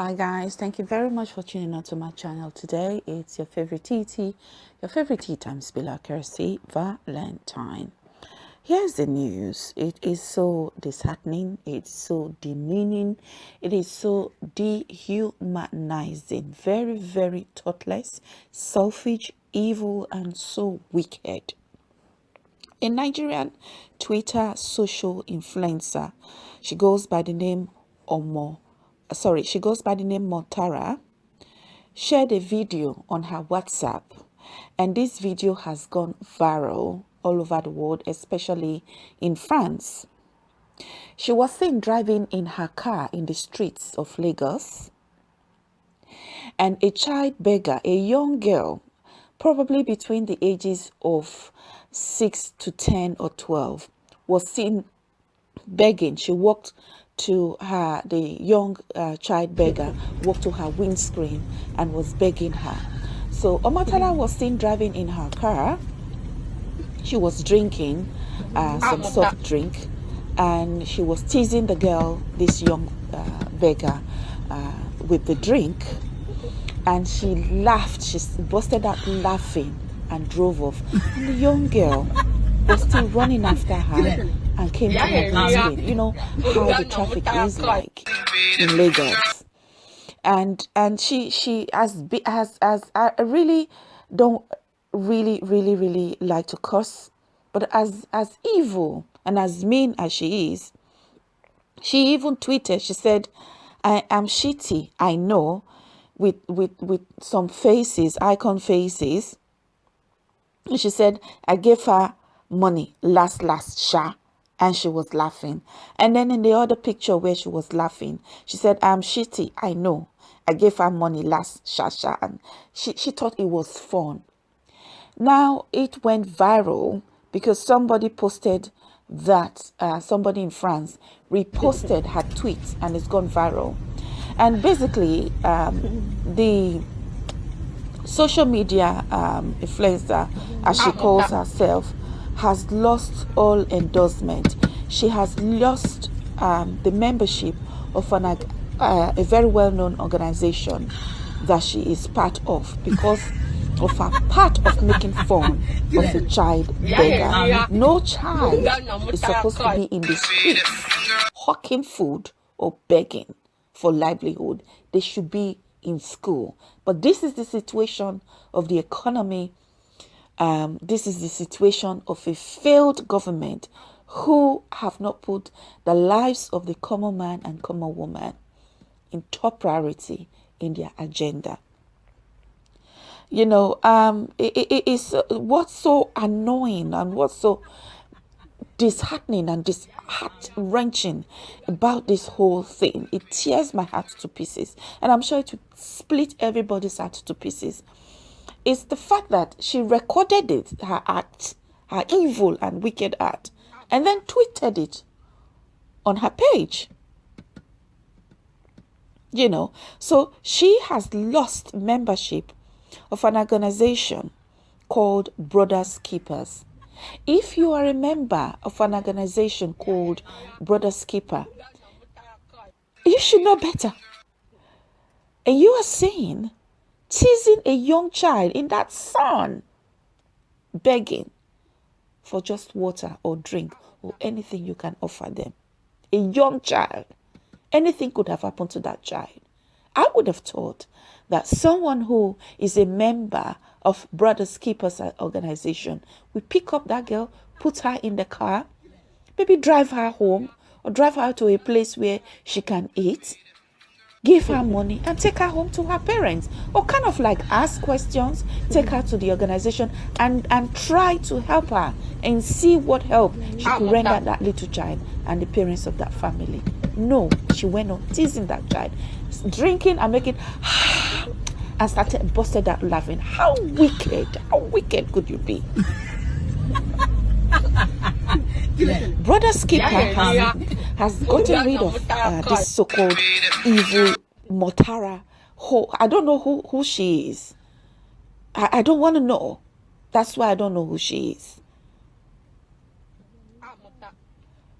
Hi guys, thank you very much for tuning on to my channel today. It's your favorite TT, your favorite tea time spiller, Kirsty Valentine. Here's the news. It is so disheartening, it's so demeaning, it is so dehumanizing, very, very thoughtless, selfish, evil, and so wicked. A Nigerian Twitter social influencer, she goes by the name Omo sorry, she goes by the name Montara, shared a video on her WhatsApp. And this video has gone viral all over the world, especially in France. She was seen driving in her car in the streets of Lagos. And a child beggar, a young girl, probably between the ages of 6 to 10 or 12, was seen begging. She walked to her, the young uh, child beggar walked to her windscreen and was begging her. So Omotara was seen driving in her car. She was drinking uh, some soft drink and she was teasing the girl, this young uh, beggar, uh, with the drink. And she laughed, she busted out laughing and drove off. And the young girl was still running after her and came to her You know how the traffic is like in Lagos. And and she she has has has I really don't really really really like to curse, but as as evil and as mean as she is, she even tweeted. She said, "I am shitty. I know." With, with with some faces, icon faces. And she said, I gave her money last last sha and she was laughing. And then in the other picture where she was laughing, she said, I'm shitty, I know. I gave her money last Shasha and she, she thought it was fun. Now it went viral because somebody posted that uh, somebody in France reposted her tweet and it's gone viral. And basically, um, the social media um, influencer, as she calls herself, has lost all endorsement. She has lost um, the membership of an, uh, a very well-known organization that she is part of because of her part of making fun of a child beggar. No child is supposed to be in the streets hawking food or begging for livelihood. They should be in school. But this is the situation of the economy um, this is the situation of a failed government who have not put the lives of the common man and common woman in top priority in their agenda. You know, um, it, it, it's uh, what's so annoying and what's so disheartening and disheart wrenching about this whole thing. It tears my heart to pieces, and I'm sure it split everybody's heart to pieces is the fact that she recorded it, her act, her evil and wicked act, and then tweeted it on her page. You know, so she has lost membership of an organization called Brothers Keepers. If you are a member of an organization called Brothers Keeper, you should know better. And you are saying teasing a young child in that sun, begging for just water or drink or anything you can offer them. A young child. Anything could have happened to that child. I would have thought that someone who is a member of Brothers Keepers organization would pick up that girl, put her in the car, maybe drive her home or drive her to a place where she can eat give her money and take her home to her parents. Or kind of like ask questions take her to the organization and and try to help her and see what help she could render that little child and the parents of that family. No she went on teasing that child drinking and making and started busted out laughing. How wicked how wicked could you be? Brothers Keeper has gotten rid of uh, this so-called evil Motara. Who, I don't know who, who she is. I, I don't want to know. That's why I don't know who she is.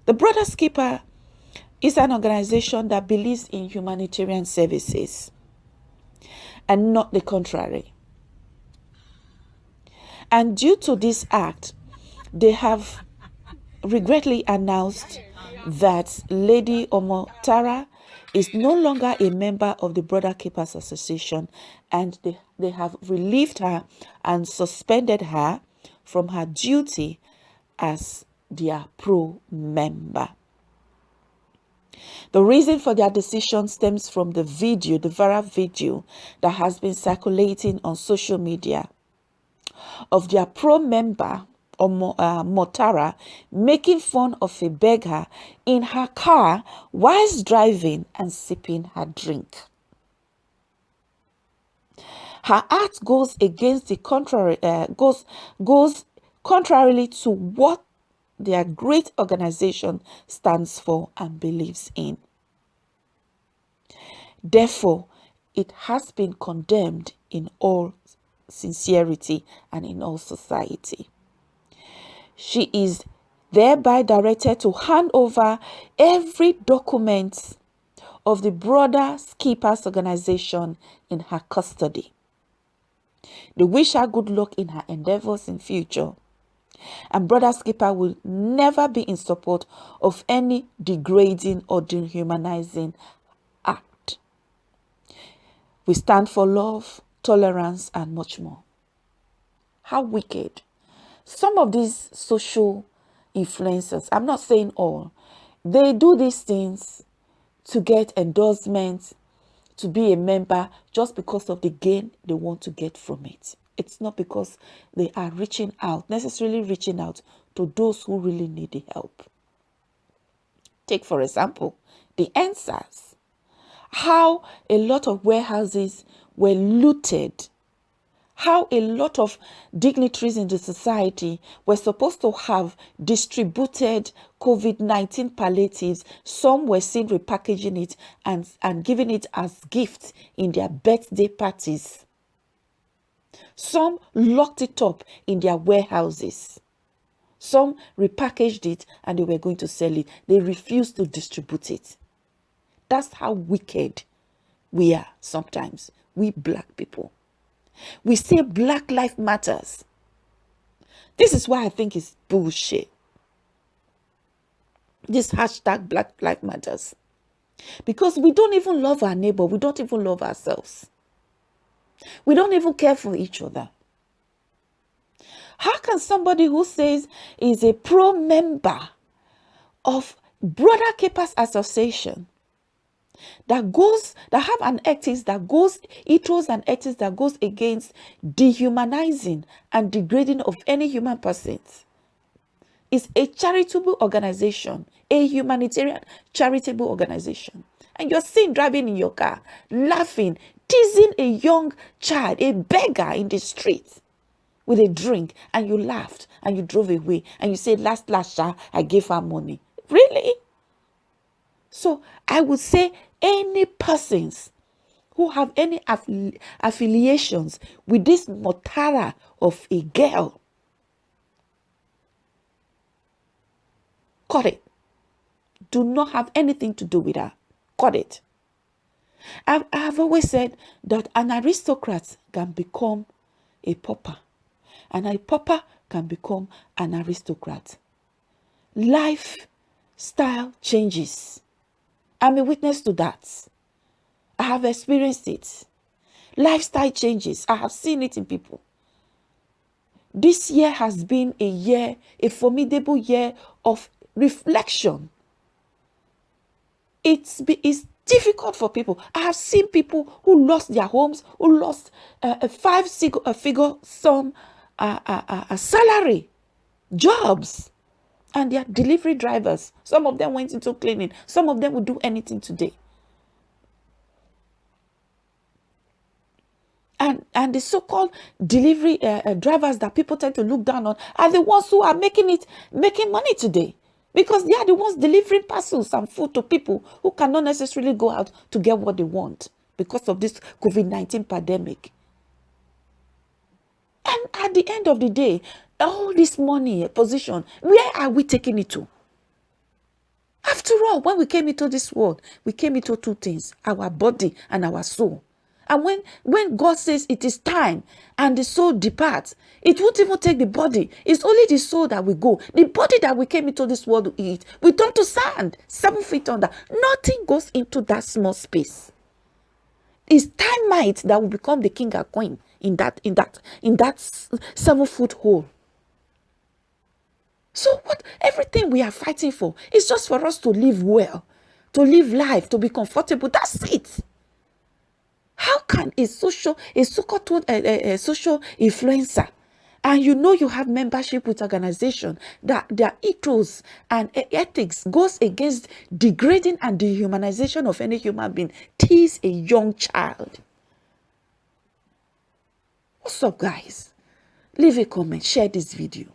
The Brothers Keeper is an organization that believes in humanitarian services and not the contrary. And due to this act, they have regretfully announced that Lady Omotara is no longer a member of the Brother Keepers Association and they, they have relieved her and suspended her from her duty as their pro member. The reason for their decision stems from the video, the viral video that has been circulating on social media of their pro member or uh, Motara making fun of a beggar in her car whilst driving and sipping her drink. Her act goes against the contrary, uh, goes, goes contrarily to what their great organization stands for and believes in. Therefore, it has been condemned in all sincerity and in all society. She is thereby directed to hand over every document of the Brother Keepers organization in her custody. They wish her good luck in her endeavors in future. And Brothers Keeper will never be in support of any degrading or dehumanizing act. We stand for love, tolerance, and much more. How wicked some of these social influencers, I'm not saying all, they do these things to get endorsements, to be a member just because of the gain they want to get from it. It's not because they are reaching out, necessarily reaching out to those who really need the help. Take, for example, the EndSARS. How a lot of warehouses were looted how a lot of dignitaries in the society were supposed to have distributed COVID-19 palliatives. Some were seen repackaging it and, and giving it as gifts in their birthday parties. Some locked it up in their warehouses. Some repackaged it and they were going to sell it. They refused to distribute it. That's how wicked we are sometimes, we black people. We say Black Life Matters. This is why I think it's bullshit. This hashtag Black Life Matters. Because we don't even love our neighbor. We don't even love ourselves. We don't even care for each other. How can somebody who says is a pro member of Brother Keepers Association that goes that have an ethics that goes ethos and ethics that goes against dehumanizing and degrading of any human person is a charitable organization a humanitarian charitable organization. And you're seen driving in your car laughing teasing a young child a beggar in the street with a drink and you laughed and you drove away and you said last last year, i gave her money. Really? So i would say any persons who have any affili affiliations with this motara of a girl. Cut it. Do not have anything to do with her. Cut it. I've, I've always said that an aristocrat can become a pauper, and a pauper can become an aristocrat. Lifestyle changes. I'm a witness to that. I have experienced it. Lifestyle changes. I have seen it in people. This year has been a year, a formidable year of reflection. It's, it's difficult for people. I have seen people who lost their homes, who lost uh, a five figure sum uh, uh, uh, salary, jobs and they are delivery drivers. Some of them went into cleaning. Some of them will do anything today. And, and the so-called delivery uh, uh, drivers that people tend to look down on are the ones who are making it, making money today. Because they are the ones delivering parcels and food to people who cannot necessarily go out to get what they want because of this COVID-19 pandemic. And at the end of the day, all this money, eh, position, where are we taking it to? After all, when we came into this world, we came into two things our body and our soul. And when, when God says it is time and the soul departs, it won't even take the body. It's only the soul that we go. The body that we came into this world to eat, we turn to sand, seven feet under. Nothing goes into that small space. It's termite that will become the king and queen in that in that in that seven foot hole. So what everything we are fighting for is just for us to live well, to live life, to be comfortable. That's it. How can a social, a so-called a, a, a social influencer, and you know you have membership with organization that their ethos and ethics goes against degrading and dehumanization of any human being, tease a young child. What's up, guys? Leave a comment, share this video.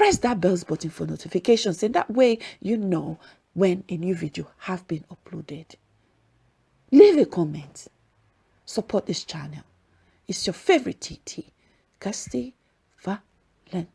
Press that bells button for notifications, and that way you know when a new video have been uploaded. Leave a comment. Support this channel. It's your favorite TT, Kirsty Valentine.